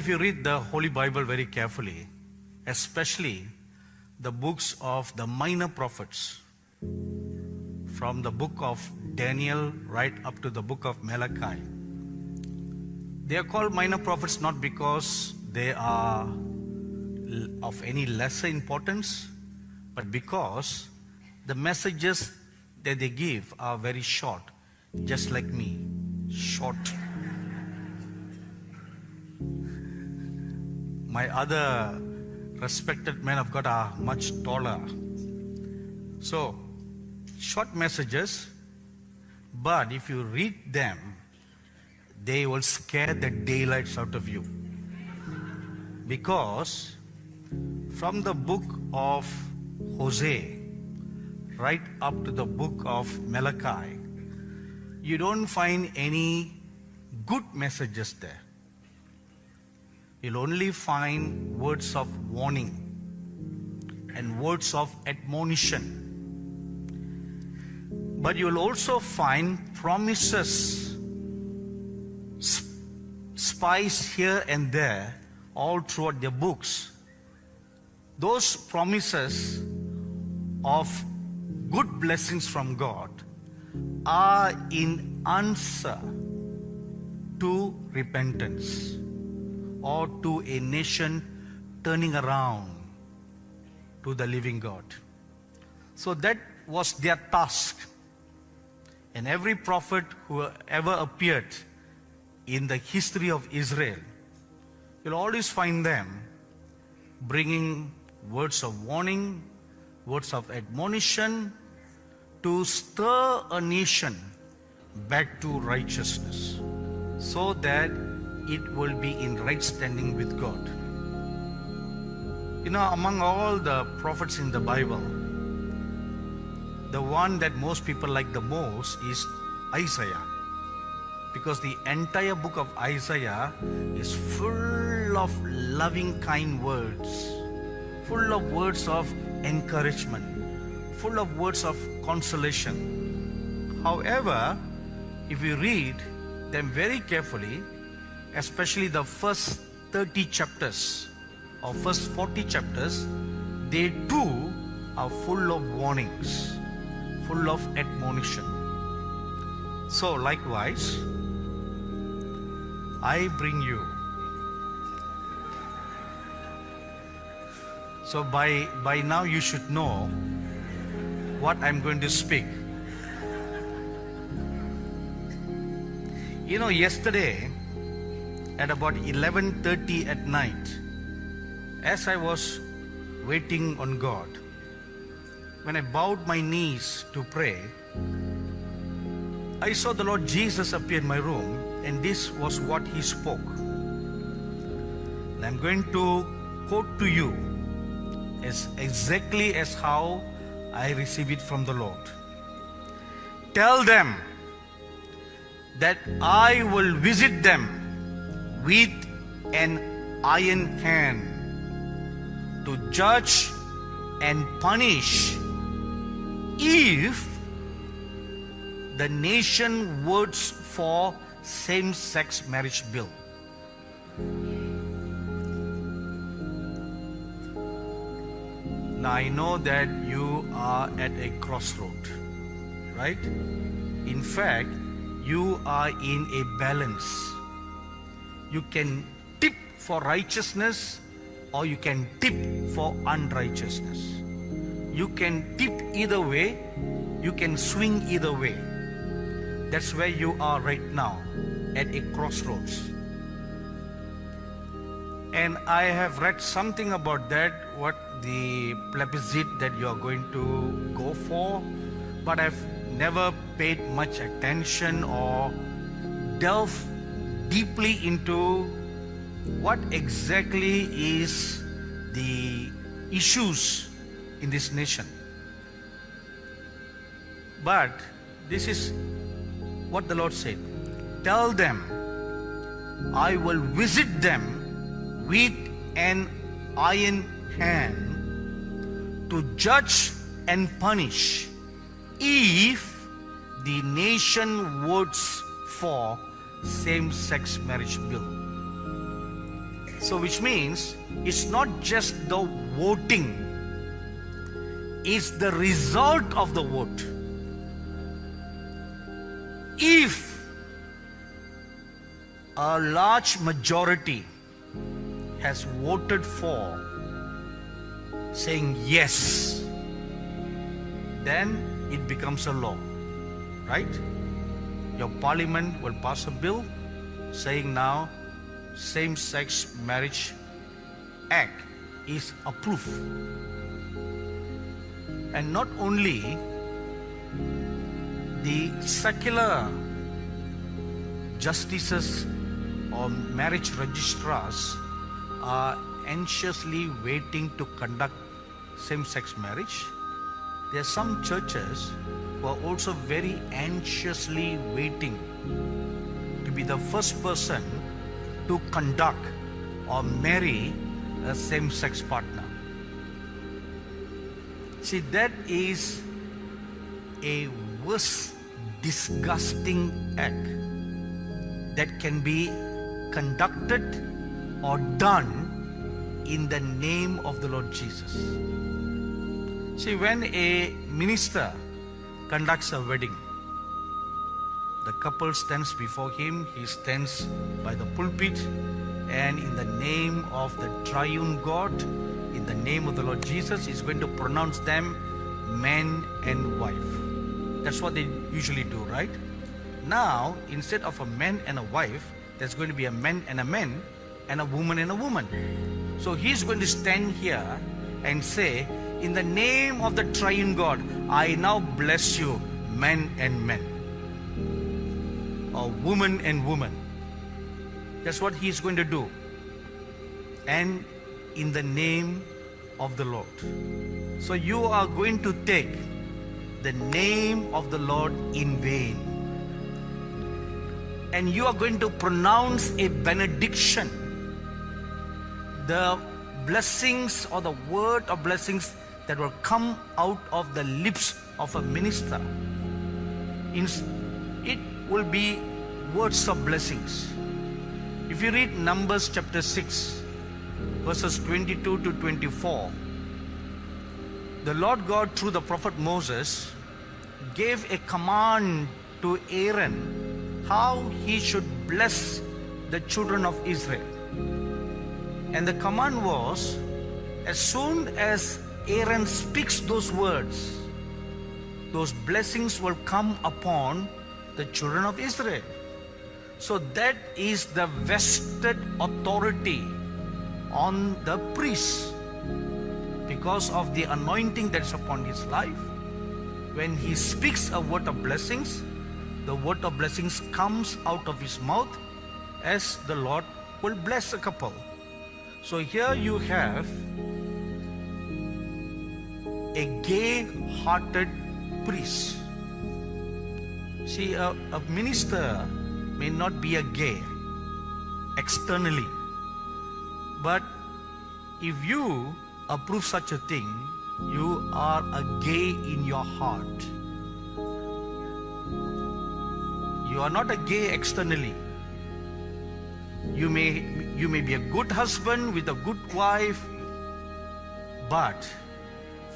if you read the Holy Bible very carefully, especially the books of the minor prophets, from the book of Daniel right up to the book of Malachi, they are called minor prophets not because they are of any lesser importance, but because the messages that they give are very short, just like me. Short. My other respected men of God are much taller. So, short messages, but if you read them, they will scare the daylights out of you. Because from the book of Hosea right up to the book of Malachi, you don't find any good messages there. You'll only find words of warning and words of admonition. But you'll also find promises, spies here and there, all throughout the books. Those promises of good blessings from God are in answer to repentance or to a nation turning around to the living God. So that was their task. And every prophet who ever appeared in the history of Israel, you'll always find them bringing words of warning, words of admonition to stir a nation back to righteousness so that it will be in right standing with God. You know, among all the prophets in the Bible, the one that most people like the most is Isaiah. Because the entire book of Isaiah is full of loving, kind words, full of words of encouragement, full of words of consolation. However, if you read them very carefully, especially the first 30 chapters or first 40 chapters, they too are full of warnings, full of admonition. So, likewise, I bring you. So, by, by now, you should know what I'm going to speak. You know, yesterday, at about 11.30 at night, as I was waiting on God, when I bowed my knees to pray, I saw the Lord Jesus appear in my room and this was what he spoke. And I'm going to quote to you as exactly as how I receive it from the Lord. Tell them that I will visit them with an iron hand to judge and punish if the nation votes for same-sex marriage bill. Now I know that you are at a crossroad, right? In fact, you are in a balance you can tip for righteousness or you can tip for unrighteousness. You can tip either way, you can swing either way. That's where you are right now, at a crossroads. And I have read something about that, what the plebiscite that you are going to go for, but I've never paid much attention or delved deeply into what exactly is the issues in this nation. But this is what the Lord said. Tell them, I will visit them with an iron hand to judge and punish if the nation votes for same-sex marriage bill. So, which means it's not just the voting, it's the result of the vote. If a large majority has voted for saying yes, then it becomes a law, right? Your parliament will pass a bill saying now same sex marriage act is approved. And not only the secular justices or marriage registrars are anxiously waiting to conduct same sex marriage. There are some churches who are also very anxiously waiting to be the first person to conduct or marry a same sex partner. See, that is a worse, disgusting act that can be conducted or done in the name of the Lord Jesus. See, when a minister conducts a wedding, the couple stands before him, he stands by the pulpit, and in the name of the triune God, in the name of the Lord Jesus, he's going to pronounce them man and wife. That's what they usually do, right? Now, instead of a man and a wife, there's going to be a man and a man and a woman and a woman. So he's going to stand here and say, In the name of the triune God, I now bless you, men and men, or woman and woman. That's what he's going to do. And in the name of the Lord. So you are going to take the name of the Lord in vain and you are going to pronounce a benediction. The blessings or the word of blessings that will come out of the lips of a minister. It will be words of blessings. If you read Numbers chapter 6, verses 22 to 24, the Lord God, through the prophet Moses, gave a command to Aaron how he should bless the children of Israel. And the command was as soon as Aaron speaks those words, those blessings will come upon the children of Israel. So that is the vested authority on the priest because of the anointing that's upon his life. When he speaks a word of blessings, the word of blessings comes out of his mouth as the Lord will bless a couple. So here you have a gay-hearted priest. See, a, a minister may not be a gay externally, but if you approve such a thing, you are a gay in your heart. You are not a gay externally. You may, you may be a good husband with a good wife, but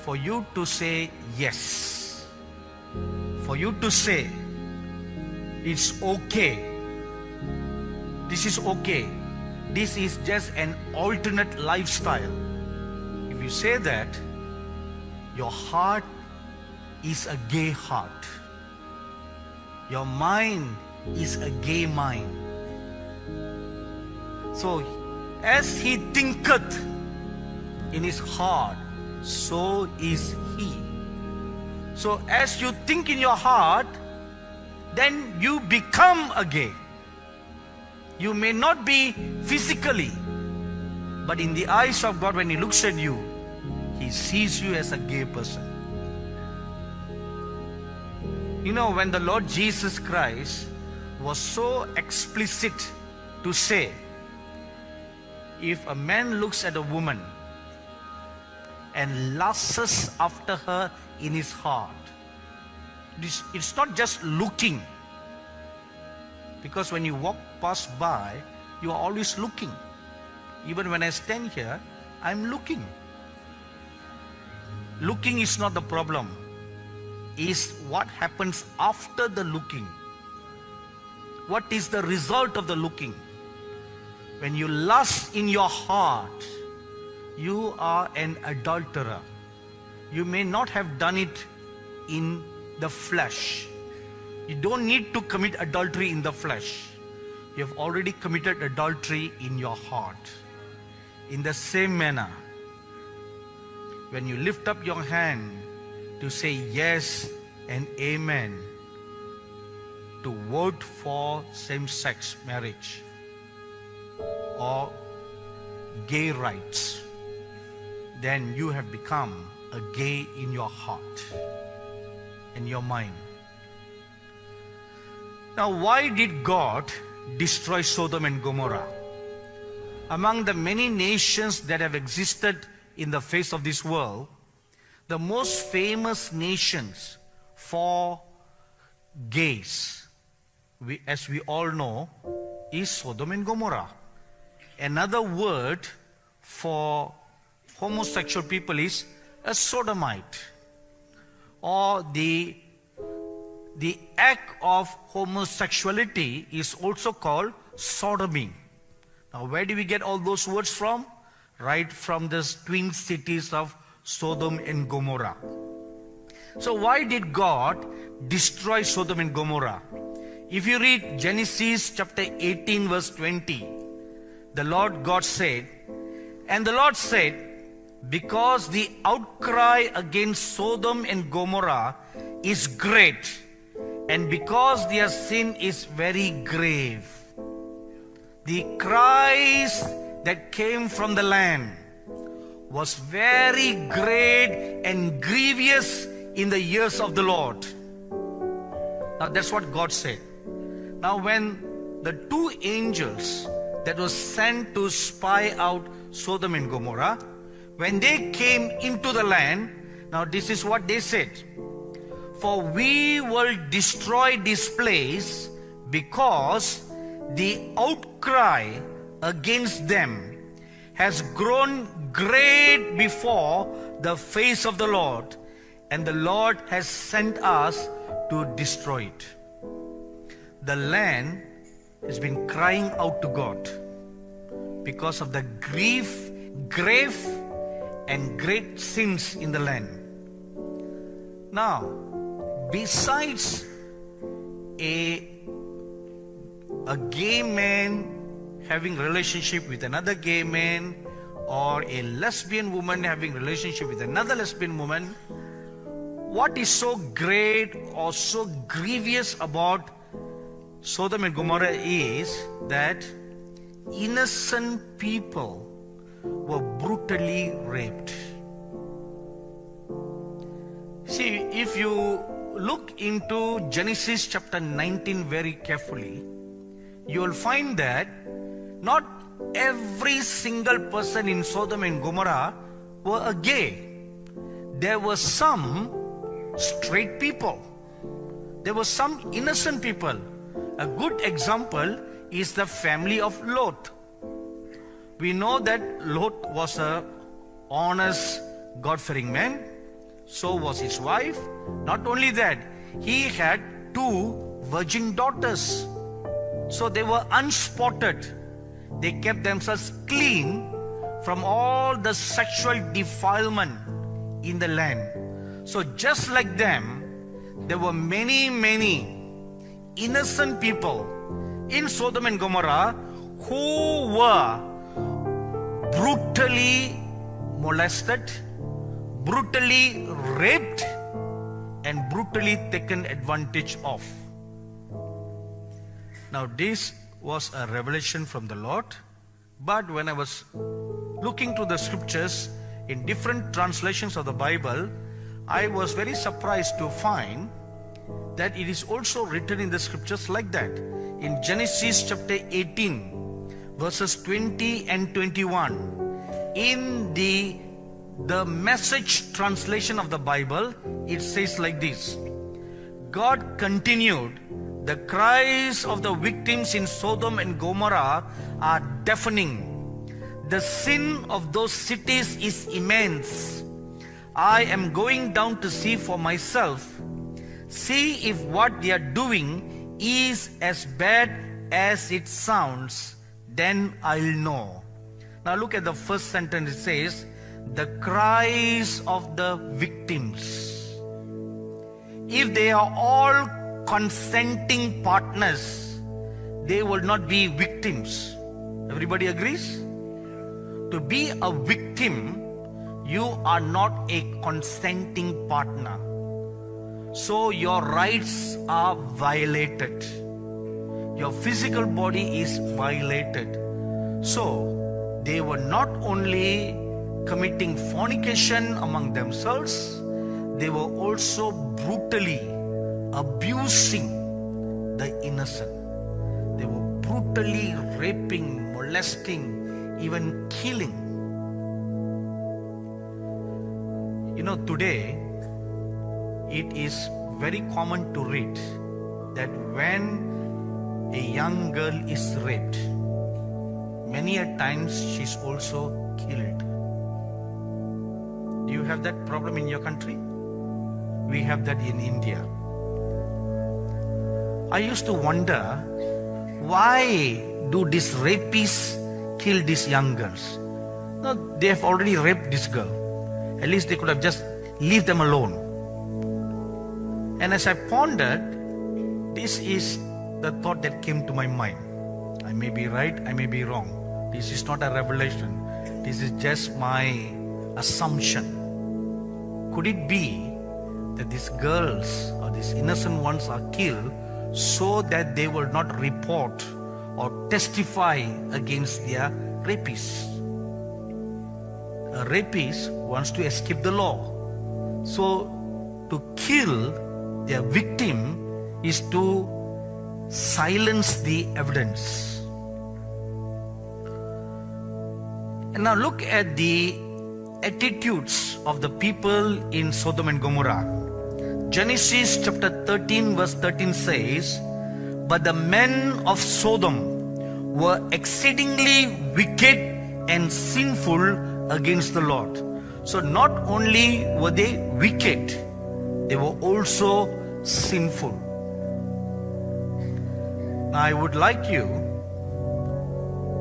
for you to say yes, for you to say it's okay, this is okay, this is just an alternate lifestyle. If you say that, your heart is a gay heart. Your mind is a gay mind. So, as he thinketh in his heart, so is he. So, as you think in your heart, then you become a gay. You may not be physically, but in the eyes of God, when He looks at you, He sees you as a gay person. You know, when the Lord Jesus Christ was so explicit to say, if a man looks at a woman and lusts after her in his heart, it's not just looking. Because when you walk past by, you are always looking. Even when I stand here, I'm looking. Looking is not the problem, is what happens after the looking. What is the result of the looking? When you lust in your heart, you are an adulterer. You may not have done it in the flesh. You don't need to commit adultery in the flesh. You have already committed adultery in your heart. In the same manner, when you lift up your hand to say yes and amen to vote for same sex marriage or gay rights, then you have become a gay in your heart, in your mind. Now, why did God destroy Sodom and Gomorrah? Among the many nations that have existed in the face of this world, the most famous nations for gays, we, as we all know, is Sodom and Gomorrah. Another word for homosexual people is a sodomite. Or the the act of homosexuality is also called sodomy now where do we get all those words from? Right from the twin cities of sodom and gomorrah. So why did god destroy sodom and gomorrah? If you read genesis chapter 18 verse 20 the lord god said and the lord said because the outcry against Sodom and Gomorrah is great, and because their sin is very grave. The cries that came from the land was very great and grievous in the years of the Lord. Now that's what God said. Now when the two angels that was sent to spy out Sodom and Gomorrah, when they came into the land, now this is what they said. For we will destroy this place because the outcry against them has grown great before the face of the Lord, and the Lord has sent us to destroy it. The land has been crying out to God because of the grief, grave and great sins in the land. Now, besides a a gay man having relationship with another gay man or a lesbian woman having relationship with another lesbian woman what is so great or so grievous about Sodom and Gomorrah is that innocent people were brutally raped. See, if you look into Genesis chapter 19 very carefully, you will find that not every single person in Sodom and Gomorrah were a gay. There were some straight people. There were some innocent people. A good example is the family of Lot. We know that Lot was a honest, God-fearing man. So was his wife. Not only that, he had two virgin daughters. So they were unspotted. They kept themselves clean from all the sexual defilement in the land. So just like them, there were many, many innocent people in Sodom and Gomorrah who were brutally molested, brutally raped, and brutally taken advantage of. Now, this was a revelation from the Lord, but when I was looking to the scriptures in different translations of the Bible, I was very surprised to find that it is also written in the scriptures like that. In Genesis chapter 18, verses 20 and 21. In the, the message translation of the Bible, it says like this God continued, The cries of the victims in Sodom and Gomorrah are deafening. The sin of those cities is immense. I am going down to see for myself. See if what they are doing is as bad as it sounds. Then I'll know. Now look at the first sentence. It says, the cries of the victims. If they are all consenting partners, they will not be victims. Everybody agrees? To be a victim, you are not a consenting partner. So your rights are violated. Your physical body is violated. So they were not only committing fornication among themselves, they were also brutally abusing the innocent. They were brutally raping, molesting, even killing. You know, today it is very common to read that when a young girl is raped, many a times she's also killed. Do you have that problem in your country? We have that in India. I used to wonder why do these rapists kill these young girls? No, they have already raped this girl. At least they could have just leave them alone. And as I pondered, this is the thought that came to my mind. I may be right, I may be wrong. This is not a revelation. This is just my assumption. Could it be that these girls or these innocent ones are killed so that they will not report or testify against their rapists? A rapist wants to escape the law. So to kill their victim is to silence the evidence. And now look at the attitudes of the people in Sodom and Gomorrah. Genesis chapter 13 verse 13 says, But the men of Sodom were exceedingly wicked and sinful against the Lord. So not only were they wicked, they were also sinful. I would like you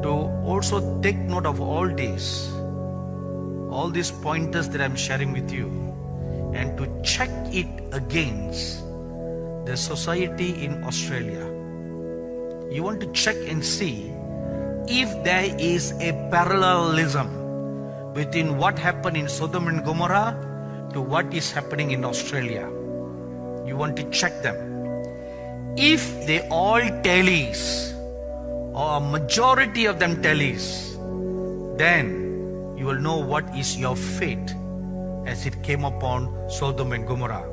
to also take note of all these, all these pointers that I'm sharing with you, and to check it against the society in Australia. You want to check and see if there is a parallelism between what happened in Sodom and Gomorrah to what is happening in Australia. You want to check them. If they all tallies, or a majority of them tallies, then you will know what is your fate as it came upon Sodom and Gomorrah.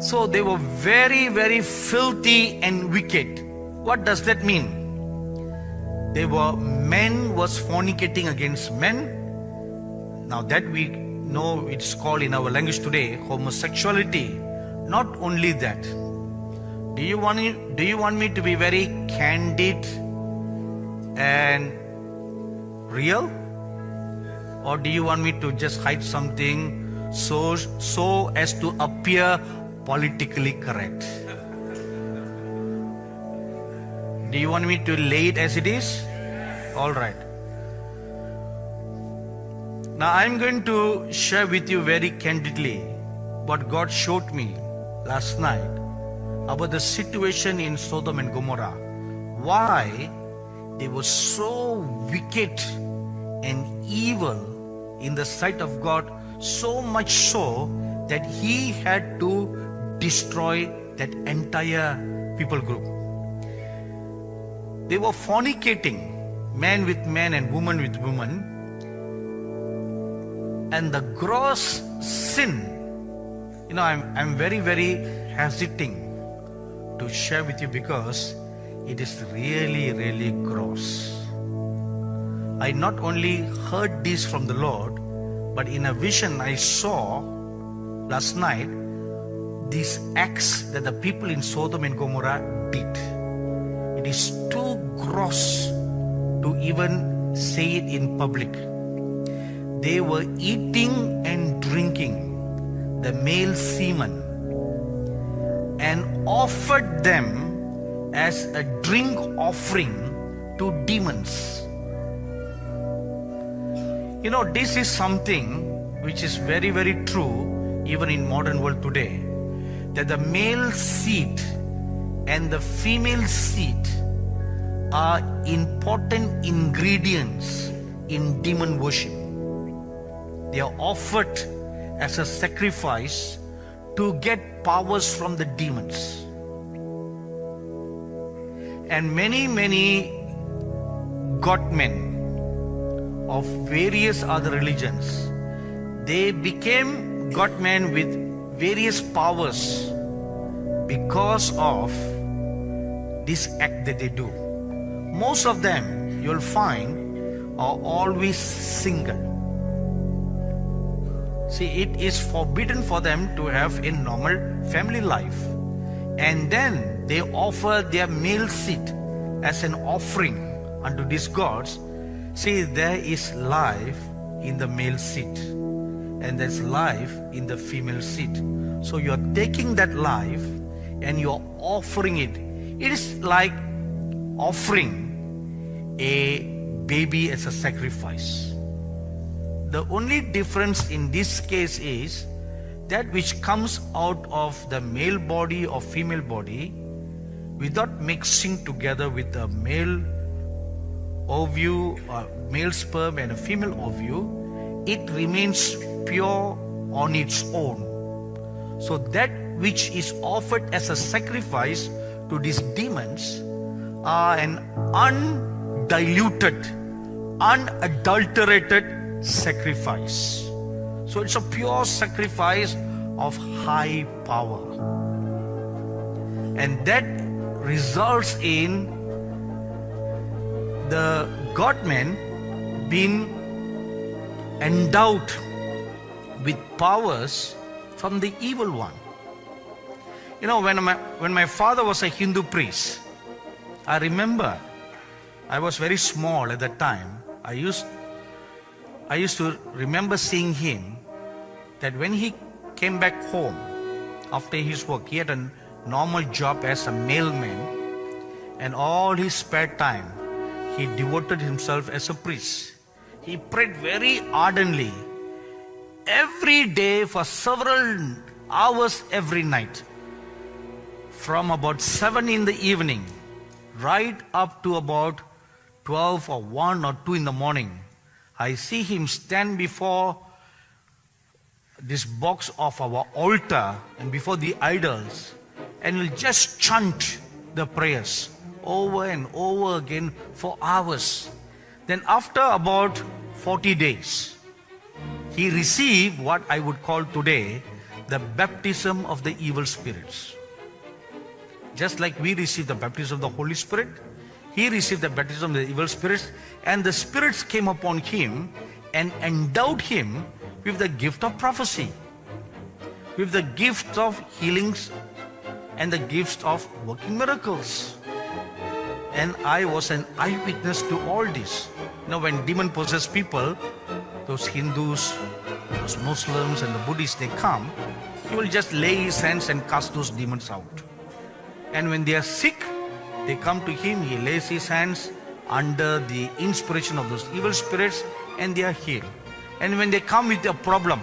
So they were very, very filthy and wicked. What does that mean? They were men was fornicating against men. Now that we know it's called in our language today homosexuality. Not only that. Do you want me, do you want me to be very candid and real? Or do you want me to just hide something so so as to appear politically correct? Do you want me to lay it as it is? All right. Now I'm going to share with you very candidly what God showed me last night about the situation in Sodom and Gomorrah. Why they were so wicked and evil in the sight of God, so much so that He had to destroy that entire people group. They were fornicating, man with man and woman with woman. And the gross sin, you know, I'm, I'm very, very hesitating to share with you because it is really, really gross. I not only heard this from the Lord, but in a vision I saw last night these acts that the people in Sodom and Gomorrah did. It is too gross to even say it in public. They were eating and drinking the male semen and offered them as a drink offering to demons. You know, this is something which is very, very true even in modern world today. That the male seed and the female seed are important ingredients in demon worship. They are offered as a sacrifice to get powers from the demons. And many, many God men of various other religions, they became God men with various powers because of this act that they do. Most of them, you'll find, are always single. See, it is forbidden for them to have a normal family life. And then they offer their male seed as an offering unto these gods. See, there is life in the male seed, and there's life in the female seed. So you're taking that life and you're offering it. It is like offering a baby as a sacrifice. The only difference in this case is that which comes out of the male body or female body without mixing together with the male ovule, or male sperm and a female ovule, it remains pure on its own. So that which is offered as a sacrifice to these demons are an undiluted, unadulterated sacrifice. So it's a pure sacrifice of high power. And that results in the God-men being endowed with powers from the evil one. You know, when my, when my father was a Hindu priest, I remember I was very small at that time. I used, I used to remember seeing him that when he came back home after his work, he had a normal job as a mailman, and all his spare time he devoted himself as a priest. He prayed very ardently every day for several hours every night. From about 7 in the evening right up to about 12 or 1 or 2 in the morning. I see him stand before this box of our altar and before the idols and he'll just chant the prayers over and over again for hours. Then after about 40 days, he received what I would call today the baptism of the evil spirits. Just like we receive the baptism of the Holy Spirit, he received the baptism of the evil spirits, and the spirits came upon him and endowed him with the gift of prophecy, with the gift of healings, and the gift of working miracles. And I was an eyewitness to all this. You know, when demon possessed people, those Hindus, those Muslims, and the Buddhists, they come, he will just lay his hands and cast those demons out. And when they are sick, they come to him, he lays his hands under the inspiration of those evil spirits, and they are healed. And when they come with a problem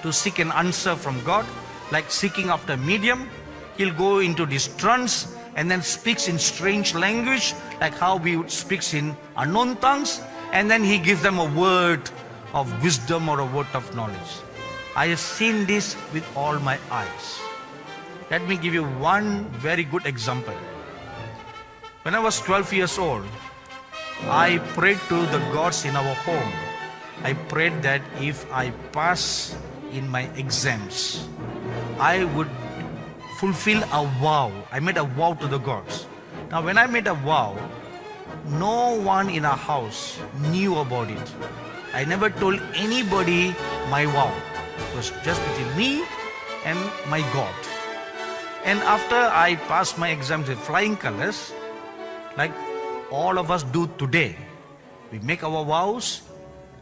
to seek an answer from God, like seeking after medium, he'll go into this trance and then speaks in strange language, like how we speaks in unknown tongues, and then he gives them a word of wisdom or a word of knowledge. I have seen this with all my eyes. Let me give you one very good example. When I was 12 years old, I prayed to the gods in our home. I prayed that if I pass in my exams, I would fulfill a vow. I made a vow to the gods. Now, when I made a vow, no one in our house knew about it. I never told anybody my vow. It was just between me and my God. And after I passed my exams with flying colors, like all of us do today, we make our vows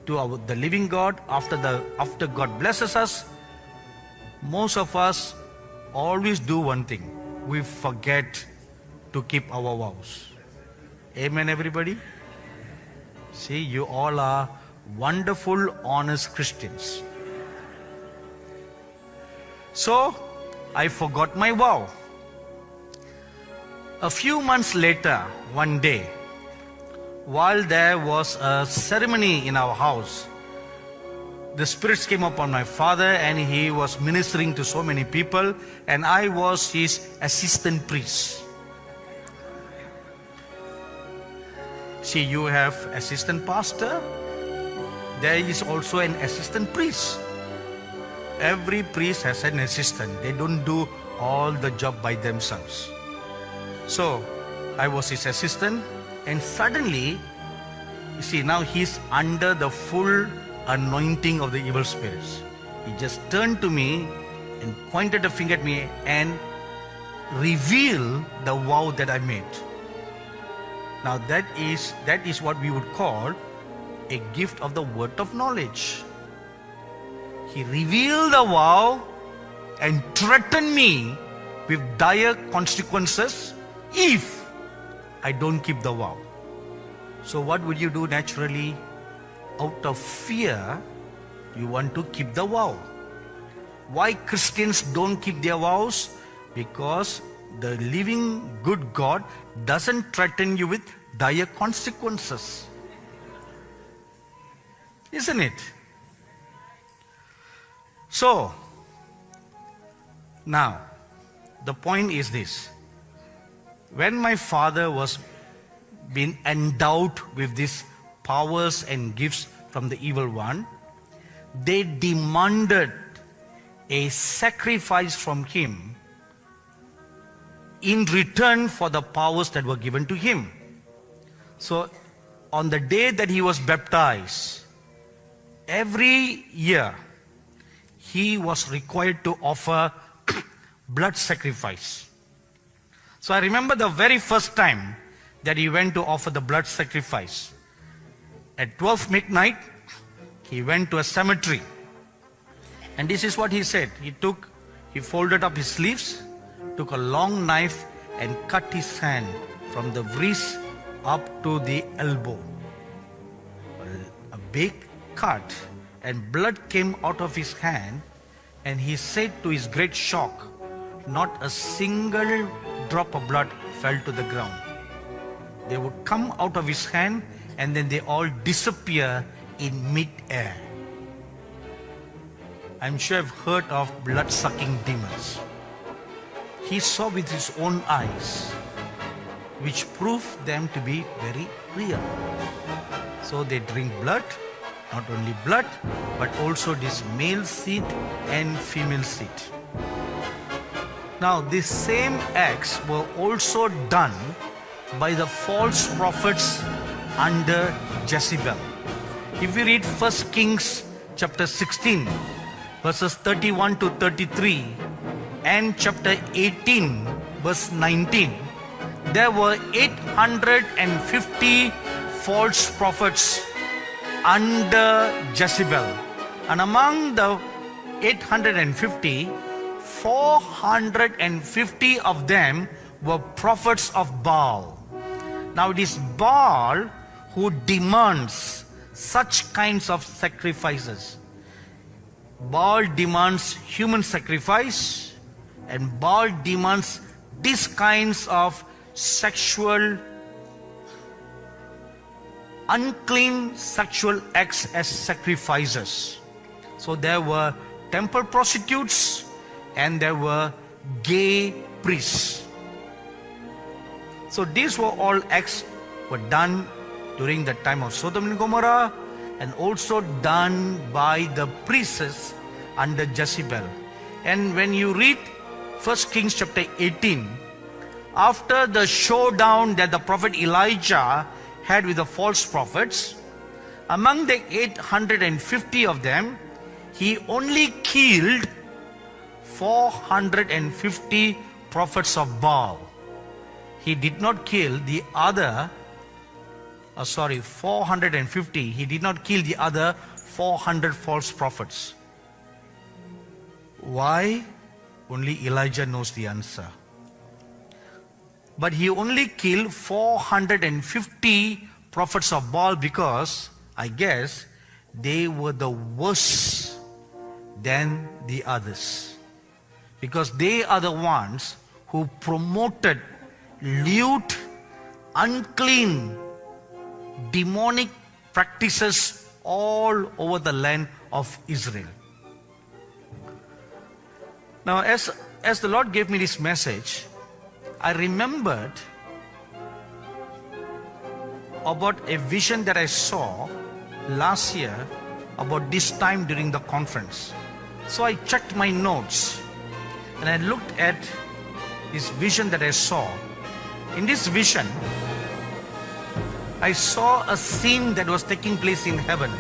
to our, the living God after the after God blesses us. Most of us always do one thing. We forget to keep our vows. Amen, everybody? See, you all are wonderful, honest Christians. So, I forgot my vow. A few months later, one day, while there was a ceremony in our house, the spirits came upon my father and he was ministering to so many people, and I was his assistant priest. See, you have assistant pastor, there is also an assistant priest. Every priest has an assistant. They don't do all the job by themselves. So I was his assistant, and suddenly, you see, now he's under the full anointing of the evil spirits. He just turned to me and pointed a finger at me and revealed the vow that I made. Now that is that is what we would call a gift of the word of knowledge. He revealed the vow and threatened me with dire consequences if I don't keep the vow. So, what would you do naturally? Out of fear, you want to keep the vow. Why Christians don't keep their vows? Because the living good God doesn't threaten you with dire consequences. Isn't it? So, now, the point is this. When my father was being endowed with these powers and gifts from the evil one, they demanded a sacrifice from him in return for the powers that were given to him. So, on the day that he was baptized, every year he was required to offer blood sacrifice. So I remember the very first time that he went to offer the blood sacrifice. At 12 midnight, he went to a cemetery. And this is what he said. He took, he folded up his sleeves, took a long knife and cut his hand from the wrist up to the elbow. A big cut and blood came out of his hand and he said to his great shock, not a single drop of blood fell to the ground. They would come out of his hand and then they all disappear in mid-air. I'm sure I've heard of blood-sucking demons. He saw with his own eyes, which proved them to be very real. So they drink blood, not only blood, but also this male seed and female seed. Now, these same acts were also done by the false prophets under Jezebel. If we read 1 Kings chapter 16, verses 31 to 33, and chapter 18, verse 19, there were 850 false prophets under Jezebel. And among the 850, 450 of them were prophets of Baal. Now it is Baal who demands such kinds of sacrifices. Baal demands human sacrifice and Baal demands these kinds of sexual unclean sexual acts as sacrifices. So there were temple prostitutes and there were gay priests. So these were all acts were done during the time of Sodom and Gomorrah and also done by the priests under Jezebel. And when you read 1 Kings chapter 18, after the showdown that the prophet Elijah had with the false prophets, among the 850 of them, he only killed 450 prophets of Baal. He did not kill the other uh, sorry, 450, he did not kill the other 400 false prophets. Why? Only Elijah knows the answer. But he only killed 450 prophets of Baal because, I guess, they were the worse than the others. Because they are the ones who promoted lewd, unclean, demonic practices all over the land of Israel. Now, as, as the Lord gave me this message, I remembered about a vision that I saw last year about this time during the conference. So I checked my notes and I looked at this vision that I saw. In this vision, I saw a scene that was taking place in heaven.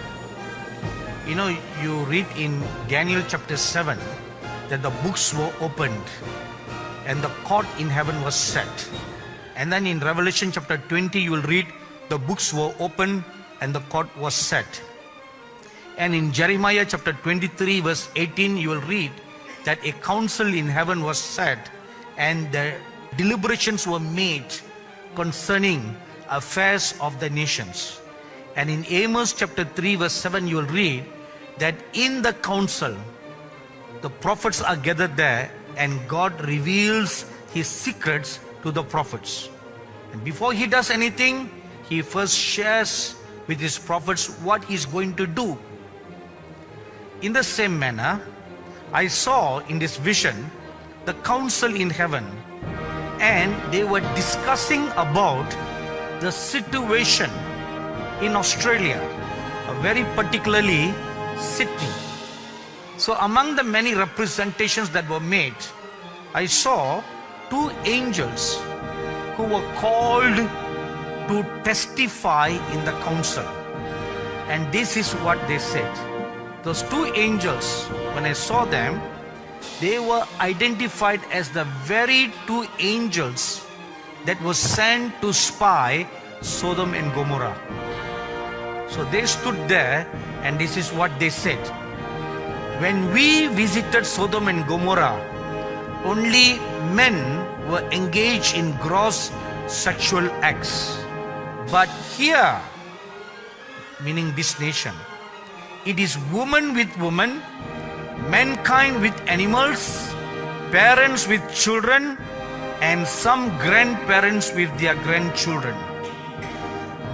You know, you read in Daniel chapter 7 that the books were opened and the court in heaven was set. And then in Revelation chapter 20, you will read the books were opened and the court was set. And in Jeremiah chapter 23, verse 18, you will read that a council in heaven was set and the deliberations were made concerning affairs of the nations. And in Amos chapter 3, verse 7, you will read that in the council, the prophets are gathered there and God reveals his secrets to the prophets. And before he does anything, he first shares with his prophets what he's going to do. In the same manner, I saw in this vision the council in heaven and they were discussing about the situation in Australia, a very particularly Sydney. So among the many representations that were made, I saw two angels who were called to testify in the council. And this is what they said. Those two angels, when I saw them, they were identified as the very two angels that were sent to spy Sodom and Gomorrah. So they stood there and this is what they said. When we visited Sodom and Gomorrah, only men were engaged in gross sexual acts. But here, meaning this nation, it is woman with woman, mankind with animals, parents with children, and some grandparents with their grandchildren.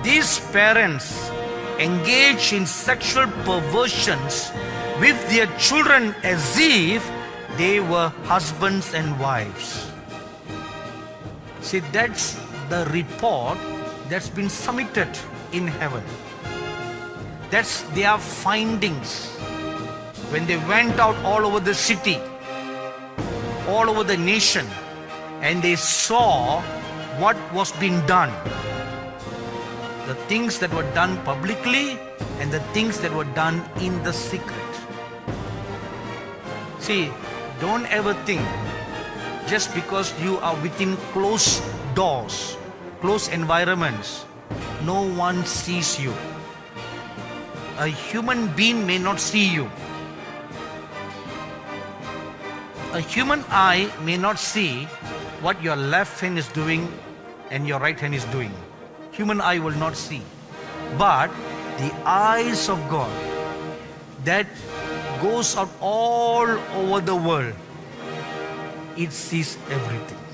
These parents engage in sexual perversions with their children as if they were husbands and wives. See, that's the report that's been submitted in heaven. That's their findings. When they went out all over the city, all over the nation, and they saw what was being done. The things that were done publicly and the things that were done in the secret. See, don't ever think just because you are within closed doors, closed environments, no one sees you. A human being may not see you. A human eye may not see what your left hand is doing and your right hand is doing. Human eye will not see. But the eyes of God that goes out all over the world, it sees everything.